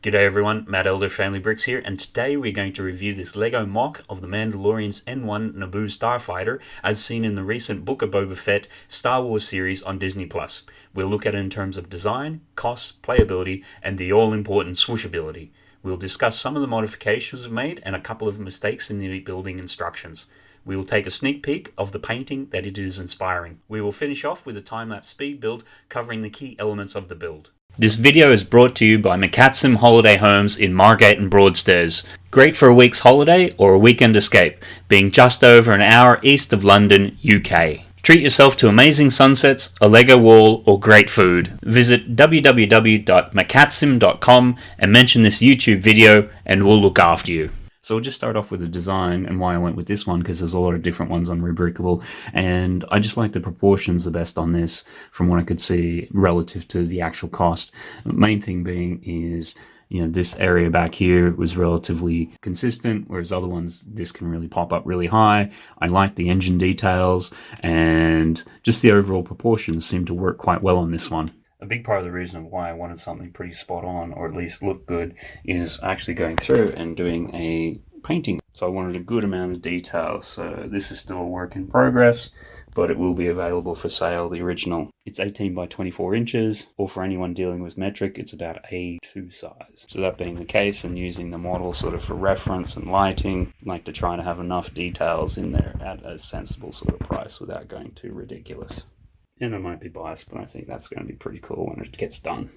G'day everyone, Matt Elder Family Bricks here, and today we're going to review this LEGO MOC of the Mandalorian's N1 Naboo Starfighter as seen in the recent Book of Boba Fett Star Wars series on Disney+. We'll look at it in terms of design, cost, playability, and the all-important swooshability. We'll discuss some of the modifications made and a couple of mistakes in the building instructions. We will take a sneak peek of the painting that it is inspiring. We will finish off with a time-lapse speed build covering the key elements of the build. This video is brought to you by McCatsim Holiday Homes in Margate and Broadstairs. Great for a week's holiday or a weekend escape, being just over an hour east of London, UK. Treat yourself to amazing sunsets, a Lego wall, or great food. Visit www.macatsim.com and mention this YouTube video and we'll look after you. So we'll just start off with the design and why I went with this one because there's a lot of different ones on Rebrickable and I just like the proportions the best on this from what I could see relative to the actual cost. Main thing being is you know this area back here was relatively consistent whereas other ones this can really pop up really high. I like the engine details and just the overall proportions seem to work quite well on this one a big part of the reason why I wanted something pretty spot on, or at least look good, is actually going through and doing a painting. So I wanted a good amount of detail. So this is still a work in progress, but it will be available for sale, the original. It's 18 by 24 inches, or for anyone dealing with metric, it's about A2 size. So that being the case, and using the model sort of for reference and lighting, I like to try to have enough details in there at a sensible sort of price without going too ridiculous and I might be biased, but I think that's going to be pretty cool when it gets done.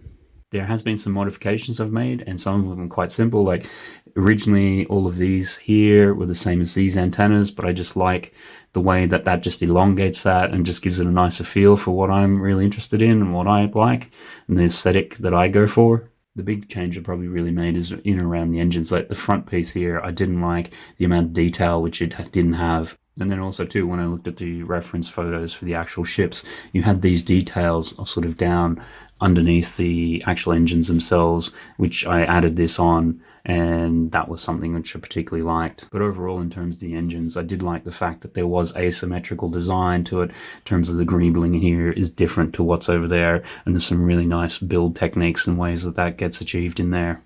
There has been some modifications I've made, and some of them quite simple. Like originally, all of these here were the same as these antennas, but I just like the way that that just elongates that and just gives it a nicer feel for what I'm really interested in and what I like and the aesthetic that I go for. The big change I probably really made is in around the engines. Like the front piece here, I didn't like the amount of detail which it didn't have. And then also too, when I looked at the reference photos for the actual ships, you had these details sort of down underneath the actual engines themselves, which I added this on and that was something which I particularly liked. But overall, in terms of the engines, I did like the fact that there was asymmetrical design to it. In terms of the greebling here is different to what's over there, and there's some really nice build techniques and ways that that gets achieved in there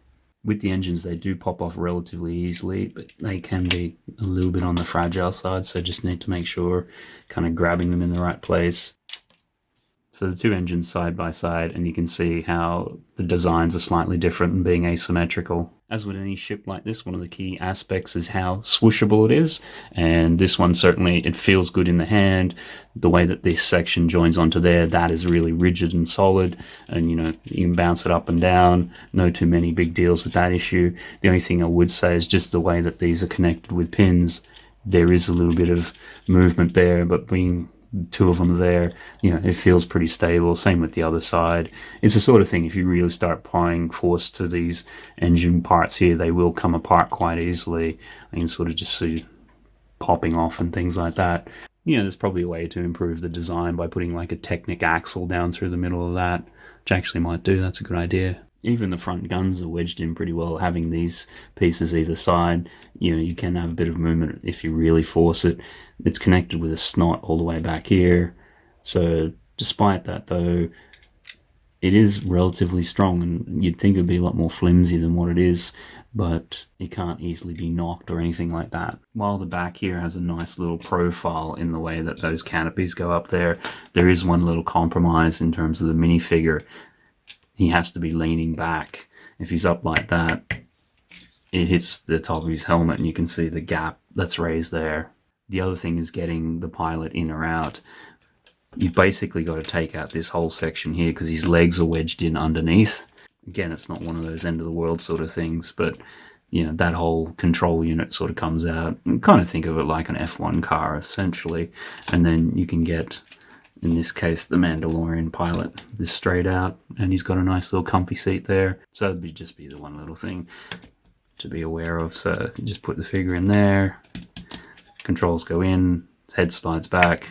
with the engines they do pop off relatively easily but they can be a little bit on the fragile side so just need to make sure kind of grabbing them in the right place so the two engines side by side and you can see how the designs are slightly different and being asymmetrical. As with any ship like this, one of the key aspects is how swooshable it is. And this one certainly, it feels good in the hand. The way that this section joins onto there, that is really rigid and solid. And you know, you can bounce it up and down. No too many big deals with that issue. The only thing I would say is just the way that these are connected with pins. There is a little bit of movement there, but being two of them there, you know, it feels pretty stable. Same with the other side. It's the sort of thing, if you really start applying force to these engine parts here, they will come apart quite easily. I can sort of just see popping off and things like that. You know, there's probably a way to improve the design by putting like a Technic axle down through the middle of that, which actually might do. That's a good idea even the front guns are wedged in pretty well. Having these pieces either side, you know, you can have a bit of movement if you really force it. It's connected with a SNOT all the way back here. So despite that though, it is relatively strong and you'd think it'd be a lot more flimsy than what it is, but it can't easily be knocked or anything like that. While the back here has a nice little profile in the way that those canopies go up there, there is one little compromise in terms of the minifigure he has to be leaning back. If he's up like that, it hits the top of his helmet and you can see the gap that's raised there. The other thing is getting the pilot in or out. You've basically got to take out this whole section here because his legs are wedged in underneath. Again, it's not one of those end of the world sort of things, but you know, that whole control unit sort of comes out. And kind of think of it like an F1 car, essentially. And then you can get in this case the Mandalorian pilot. This straight out and he's got a nice little comfy seat there. So it'd be just be the one little thing to be aware of. So just put the figure in there. Controls go in head slides back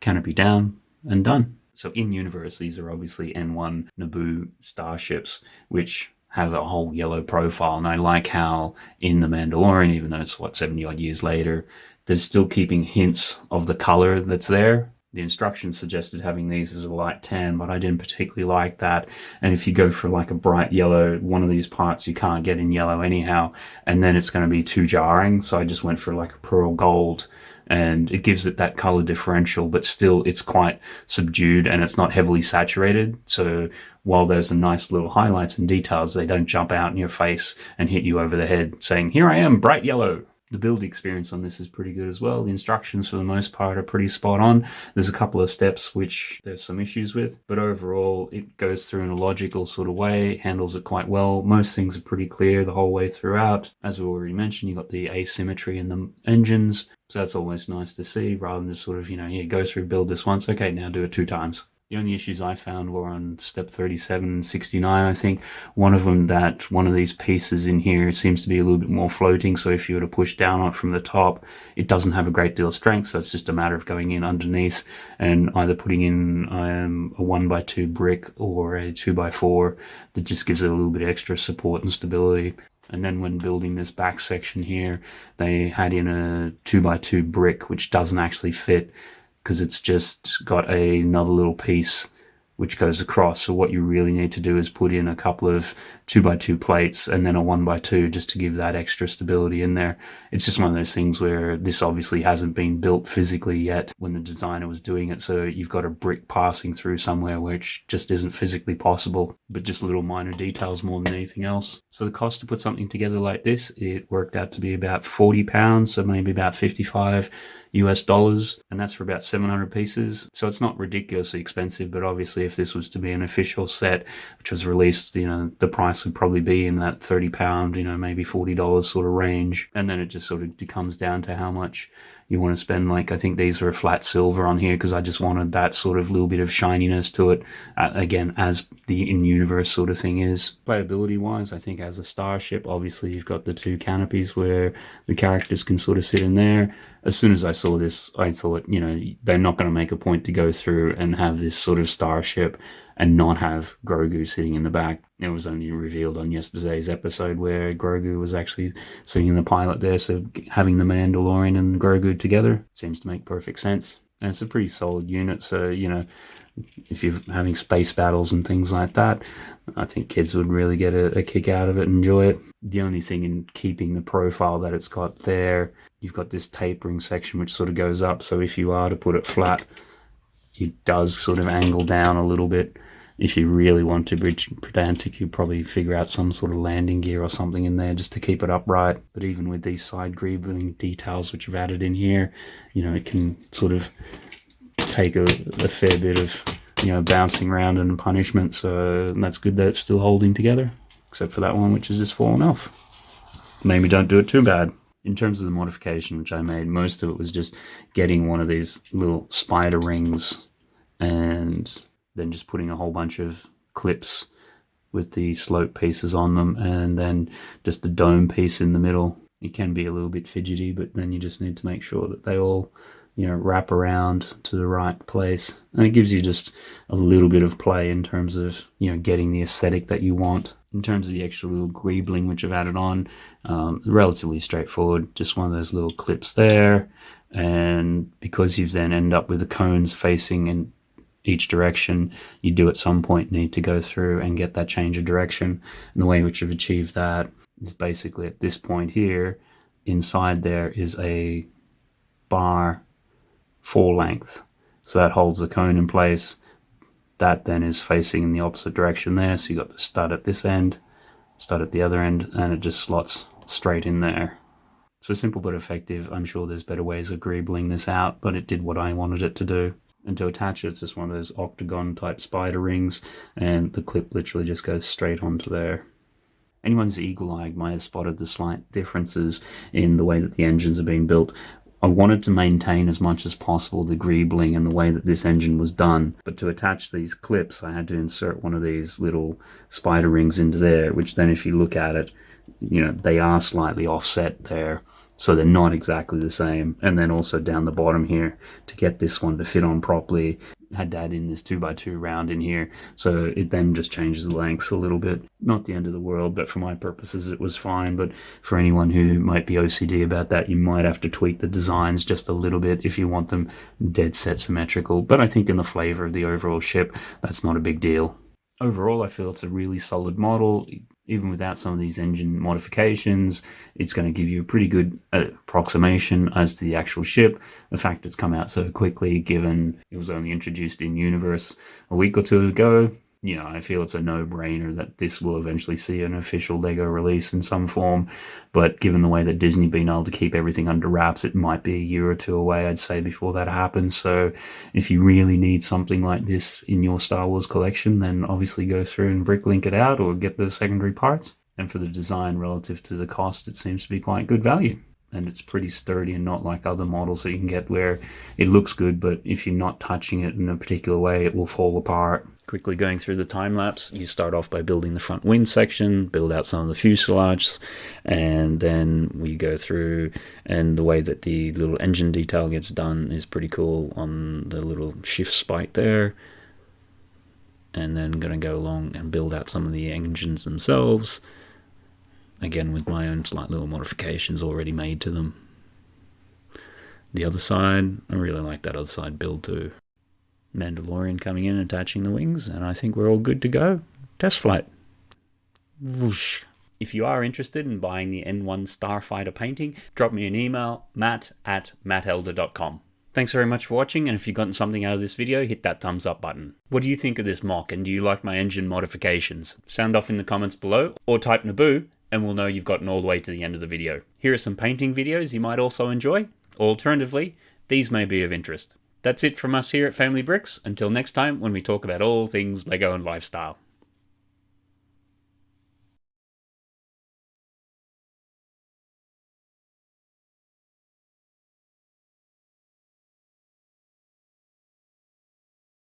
canopy down and done. So in universe these are obviously N1 Naboo starships which have a whole yellow profile. And I like how in the Mandalorian even though it's what 70 odd years later they're still keeping hints of the color that's there the instructions suggested having these as a light tan, but I didn't particularly like that. And if you go for like a bright yellow, one of these parts you can't get in yellow anyhow, and then it's going to be too jarring. So I just went for like a pearl gold and it gives it that color differential, but still it's quite subdued and it's not heavily saturated. So while there's a nice little highlights and details, they don't jump out in your face and hit you over the head saying, here I am, bright yellow. The build experience on this is pretty good as well. The instructions for the most part are pretty spot on. There's a couple of steps which there's some issues with, but overall it goes through in a logical sort of way, handles it quite well. Most things are pretty clear the whole way throughout. As we already mentioned, you've got the asymmetry in the engines, so that's always nice to see rather than just sort of, you know, yeah, go through, build this once, okay, now do it two times. The only issues I found were on step 37 and 69, I think. One of them that one of these pieces in here seems to be a little bit more floating, so if you were to push down on it from the top, it doesn't have a great deal of strength, so it's just a matter of going in underneath and either putting in um, a 1x2 brick or a 2x4 that just gives it a little bit extra support and stability. And then when building this back section here, they had in a 2x2 brick, which doesn't actually fit because it's just got a, another little piece which goes across. So what you really need to do is put in a couple of two by two plates and then a one by two just to give that extra stability in there. It's just one of those things where this obviously hasn't been built physically yet when the designer was doing it. So you've got a brick passing through somewhere which just isn't physically possible, but just little minor details more than anything else. So the cost to put something together like this, it worked out to be about 40 pounds, so maybe about 55 US dollars, and that's for about 700 pieces. So it's not ridiculously expensive, but obviously, if this was to be an official set, which was released, you know, the price would probably be in that 30 pound, you know, maybe $40 sort of range. And then it just sort of comes down to how much you want to spend. Like I think these are a flat silver on here because I just wanted that sort of little bit of shininess to it uh, again as the in-universe sort of thing is. Playability wise I think as a starship obviously you've got the two canopies where the characters can sort of sit in there. As soon as I saw this I thought you know they're not going to make a point to go through and have this sort of starship and not have Grogu sitting in the back. It was only revealed on yesterday's episode where Grogu was actually sitting in the pilot there, so having the Mandalorian and Grogu together seems to make perfect sense. And it's a pretty solid unit, so you know, if you're having space battles and things like that, I think kids would really get a, a kick out of it and enjoy it. The only thing in keeping the profile that it's got there, you've got this tapering section which sort of goes up, so if you are to put it flat, it does sort of angle down a little bit if you really want to bridge pedantic, you probably figure out some sort of landing gear or something in there just to keep it upright. But even with these side greebling details which I've added in here, you know, it can sort of take a, a fair bit of, you know, bouncing around and punishment. So that's good that it's still holding together, except for that one which has just fallen off. Maybe don't do it too bad. In terms of the modification which I made, most of it was just getting one of these little spider rings and then just putting a whole bunch of clips with the slope pieces on them and then just the dome piece in the middle. It can be a little bit fidgety, but then you just need to make sure that they all, you know, wrap around to the right place. And it gives you just a little bit of play in terms of, you know, getting the aesthetic that you want. In terms of the extra little greebling which I've added on, um, relatively straightforward. Just one of those little clips there. And because you've then end up with the cones facing in each direction, you do at some point need to go through and get that change of direction. And the way in which you've achieved that is basically at this point here, inside there is a bar full length. So that holds the cone in place. That then is facing in the opposite direction there. So you've got the stud at this end, stud at the other end, and it just slots straight in there. So simple but effective. I'm sure there's better ways of greebling this out, but it did what I wanted it to do and to attach it, it's just one of those octagon type spider rings, and the clip literally just goes straight onto there. Anyone's eagle-eyed might have spotted the slight differences in the way that the engines are being built. I wanted to maintain as much as possible the greebling and the way that this engine was done, but to attach these clips I had to insert one of these little spider rings into there, which then if you look at it, you know, they are slightly offset there. So they're not exactly the same. And then also down the bottom here to get this one to fit on properly, had to add in this 2x2 round in here. So it then just changes the lengths a little bit. Not the end of the world, but for my purposes it was fine. But for anyone who might be OCD about that, you might have to tweak the designs just a little bit if you want them dead set symmetrical. But I think in the flavor of the overall ship, that's not a big deal. Overall, I feel it's a really solid model even without some of these engine modifications, it's going to give you a pretty good uh, approximation as to the actual ship. The fact it's come out so quickly, given it was only introduced in Universe a week or two ago, you know, I feel it's a no-brainer that this will eventually see an official Lego release in some form. But given the way that Disney been able to keep everything under wraps, it might be a year or two away, I'd say, before that happens. So if you really need something like this in your Star Wars collection, then obviously go through and bricklink it out or get the secondary parts. And for the design relative to the cost, it seems to be quite good value and it's pretty sturdy and not like other models that you can get where it looks good but if you're not touching it in a particular way it will fall apart quickly going through the time lapse, you start off by building the front wing section, build out some of the fuselage, and then we go through. And the way that the little engine detail gets done is pretty cool on the little shift spike there. And then going to go along and build out some of the engines themselves. Again, with my own slight little modifications already made to them. The other side, I really like that other side build too. Mandalorian coming in, attaching the wings, and I think we're all good to go. Test flight. Whoosh. If you are interested in buying the N1 Starfighter painting, drop me an email, matt at mattelder.com. Thanks very much for watching, and if you've gotten something out of this video, hit that thumbs up button. What do you think of this MOC, and do you like my engine modifications? Sound off in the comments below, or type Naboo, and we'll know you've gotten all the way to the end of the video. Here are some painting videos you might also enjoy. Alternatively, these may be of interest. That's it from us here at Family Bricks. Until next time, when we talk about all things LEGO and lifestyle.